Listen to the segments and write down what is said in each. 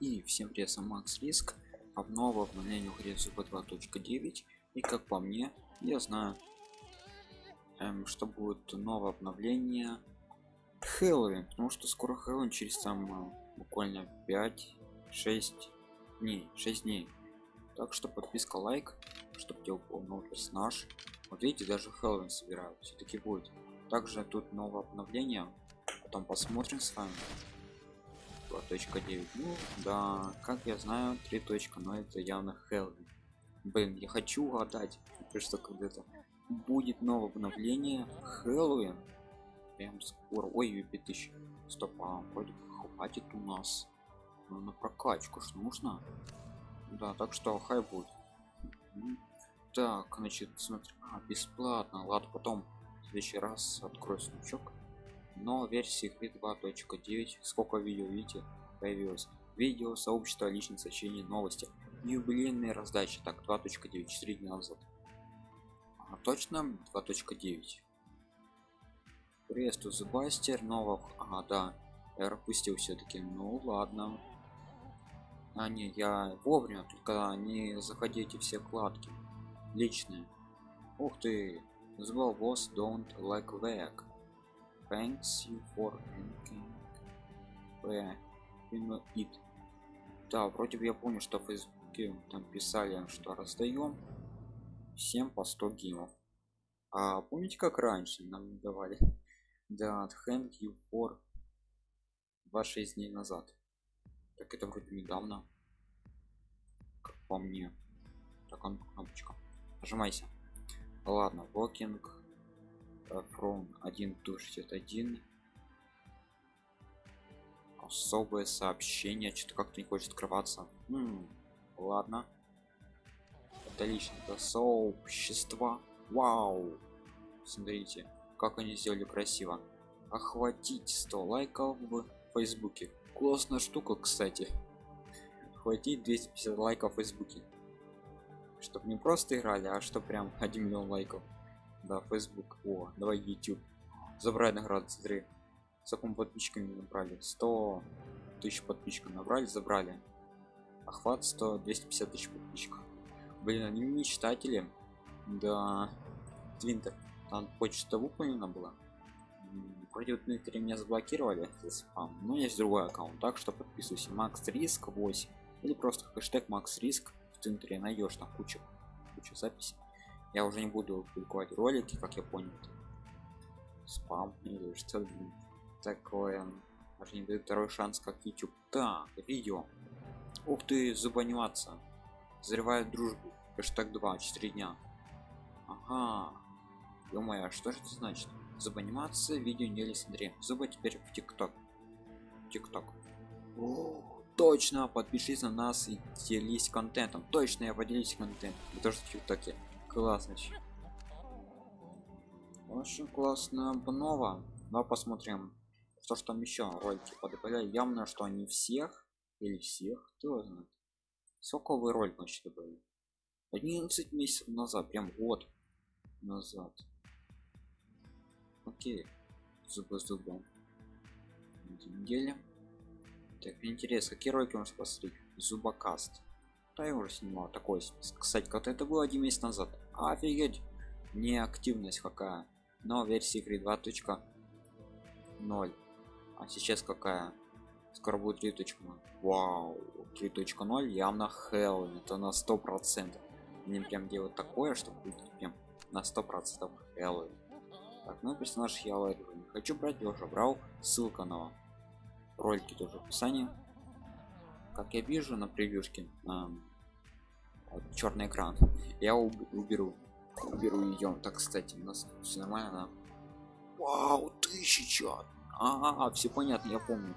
И всем привет, сам Макс Риск. Обнова обновление игре Зуба 2.9. И как по мне, я знаю, эм, что будет новое обновление Хэллоуин. Потому что скоро Хэллоуин через там э, буквально 5-6 дней. 6 дней. Так что подписка, лайк, чтобы тебе упал новый персонаж. Вот видите, даже Хэллоуин собирают. Все-таки будет. Также тут новое обновление. Потом посмотрим с вами. 2.9 ну да как я знаю 3 точка но это явно Хэллоуин блин я хочу угадать что когда-то будет новое обновление. Хэллоуин прям скоро. Ой 5000 стоп а вроде хватит у нас. Ну, на прокачку что нужно. Да так что хай будет. Так значит смотри. А, бесплатно. Ладно потом в следующий раз открою сундучок но версии 2.9 сколько видео видите появилось. Видео сообщество личных сообщений новости. Юбилейные раздачи так 2.9 4 дня назад. А, точно 2.9 приветствую зубастер новых а да я пропустил все-таки ну ладно. А не я вовремя только не заходите все кладки личные. Ух ты! Звал босс don't like back thanks you for it. Да вроде бы я помню что в фейсбуке там писали что раздаем всем по 100 гимов. А помните как раньше нам давали? Да thank you for 26 дней назад. Так это вроде недавно как по мне. Так он кнопочка. Нажимайся. Ладно walking from 1 to 61 особое сообщение что-то как-то не хочет открываться. М -м, ладно. Это лично это сообщество. Вау! Смотрите как они сделали красиво. Охватить 100 лайков в фейсбуке. Классная штука кстати. Хватить 250 лайков в фейсбуке. Чтобы не просто играли а что прям 1 миллион лайков да facebook. О давай youtube. Забрать награду смотри. С таком подписчиками набрали. 100 тысяч подписчиков набрали забрали. Охват 100 250 тысяч подписчиков. Блин они мечтатели да. Твинтер там почта выполнена была. Вроде вот Дмитрий меня заблокировали. За спам. Но есть другой аккаунт. Так что подписывайся. Макс риск 8 или просто хэштег макс риск в центре найдешь там кучу кучу записей я уже не буду публиковать ролики как я понял спам или что такое. Даже не дает второй шанс как youtube. Так видео. Ух ты забаниваться взрывает дружбу. Хэштег 2 4 дня. Ага. Ё а что же это значит? Забаниматься видео не смотри зубы теперь в тикток. Тикток. Точно подпишись на нас и делись контентом. Точно я поделюсь контентом. Вы тоже в тиктоке классно очень классно. Обнова но посмотрим то что там еще ролики подобрали явно что они всех или всех. Кто знает сколько вы ролик значит добавили 11 месяцев назад. Прям год назад. Окей. Зубы зубом. Недели. Так интересно какие ролики можно посмотреть? Зубокаст уже снимал такой кстати как это было один месяц назад. Офигеть! Неактивность какая. Но версии игры 2.0 а сейчас какая? Скоро будет 3.0 вау! 3.0 явно Хэллоуин это на сто процентов. Они прям делают такое что будет прям на сто процентов Хэллоуин так ну персонаж я не хочу брать я уже брал. Ссылка на ролики тоже в описании. Как я вижу на превьюшке эм, вот, черный экран. Я уберу уберу ее так кстати у нас все нормально вау тысяча! А, -а, -а все понятно я помню.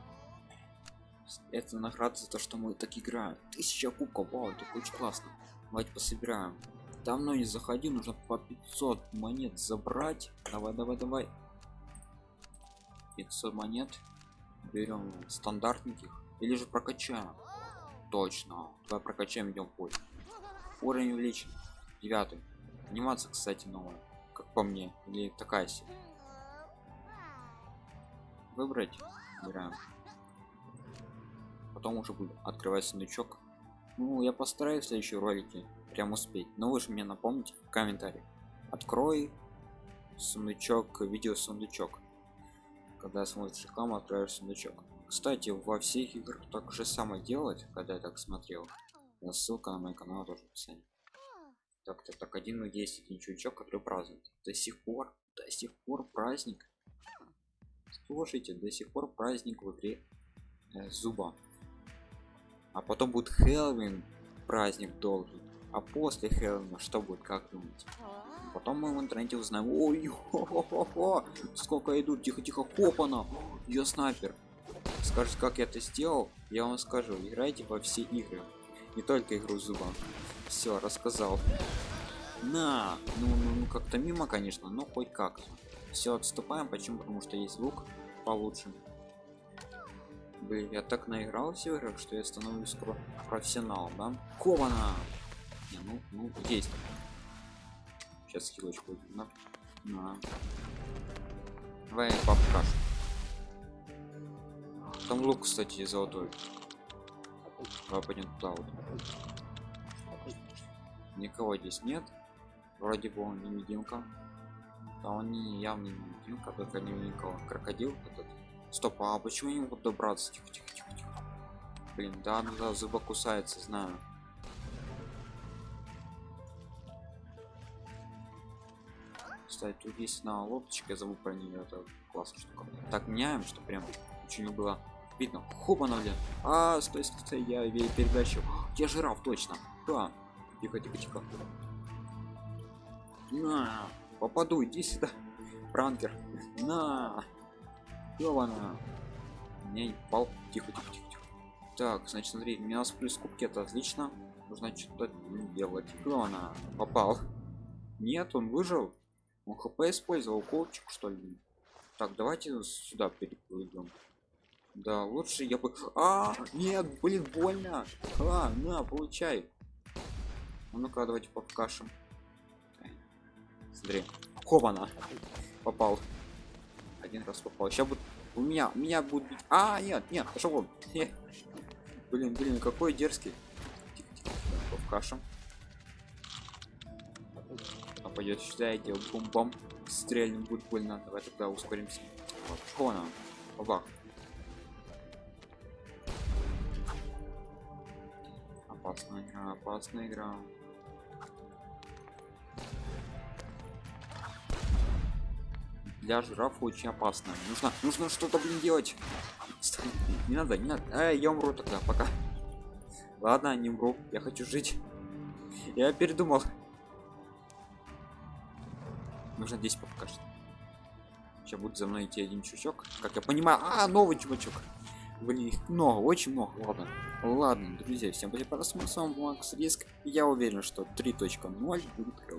Это награда за то что мы так играем. Тысяча кубков вау это очень классно. Давайте пособираем. Давно не заходи нужно по 500 монет забрать. Давай давай давай. 500 монет. Берем стандартненьких или же прокачаем. Точно. Давай прокачаем идем путь уровень увеличен. Девятый. Анимация кстати новая как по мне или такая себе. Выбрать Выбираем. потом уже буду открывать сундучок ну я постараюсь в следующем ролике прям успеть. Но вы же мне напомните в комментариях. Открой сундучок видео сундучок когда смотришь рекламу открываешь сундучок кстати во всех играх так же самое делать когда я так смотрел ссылка на мой канал тоже в описании. Так так так один есть один чувачок который празднует до сих пор до сих пор праздник. Слушайте до сих пор праздник в игре э, зуба. А потом будет хэллоуин праздник долгий а после хэллоуина что будет как думаете? Потом мы в интернете узнаем. Ой сколько идут тихо тихо хопана я снайпер. Скажешь как я это сделал я вам скажу. Играйте во все игры не только игру зуба все рассказал. На ну, ну, ну как-то мимо конечно но хоть как-то. Все отступаем почему? Потому что есть лук получше. Блин, я так наигрался в играх что я становлюсь скоро профессионалом да? Кована Не, ну ну есть. Сейчас хилочку на, на. давай попкаш там лук кстати золотой давай пойдем туда вот никого здесь нет. Вроде бы он не мединка а он не явно не мединка только не никого. Крокодил этот. Стоп а почему не могут добраться? Тихо тихо тихо тихо. Блин да ну да зуба кусается знаю. Кстати тут есть на лодочке я забыл про нее это классно штука так меняем что прям очень было видно хоп она блин а стой стой я передачу я жираф точно да тихо тихо тихо на попаду иди сюда пранкер на Ёвана. Не пал. Тихо, тихо, тихо, тихо. Так, значит, смотри, у нас плюс кубки, это отлично. Нужно что-то делать. Ёвана. Попал. Нет, он выжил. Он хп использовал колчик, что ли. Так, давайте сюда переплывем. Да, лучше я бы... А, нет, блин, больно. А, на, получай. А ну-ка, давайте покашем. Смотри. Хована. Попал. Один раз попал. Сейчас будет... У меня, у меня будет... А, нет, нет, пошел вон. Блин, блин, какой дерзкий. Тихо, тихо, покашем. А пойдет сюда, идет бум-бом. Стрельнем будет больно. Давай тогда ускоримся. Вот. Хона. Оба. Опасная игра. для жирафа очень опасно. Нужно нужно что-то блин делать. Не надо не надо. А, я умру тогда пока. Ладно не умру я хочу жить. Я передумал. Нужно здесь покажет. Сейчас будет за мной идти один чучок. Как я понимаю а новый чувачок блин их много очень много ладно ладно друзья всем спасибо просмотр с вами макс риск. Я уверен что 3.0 будет пока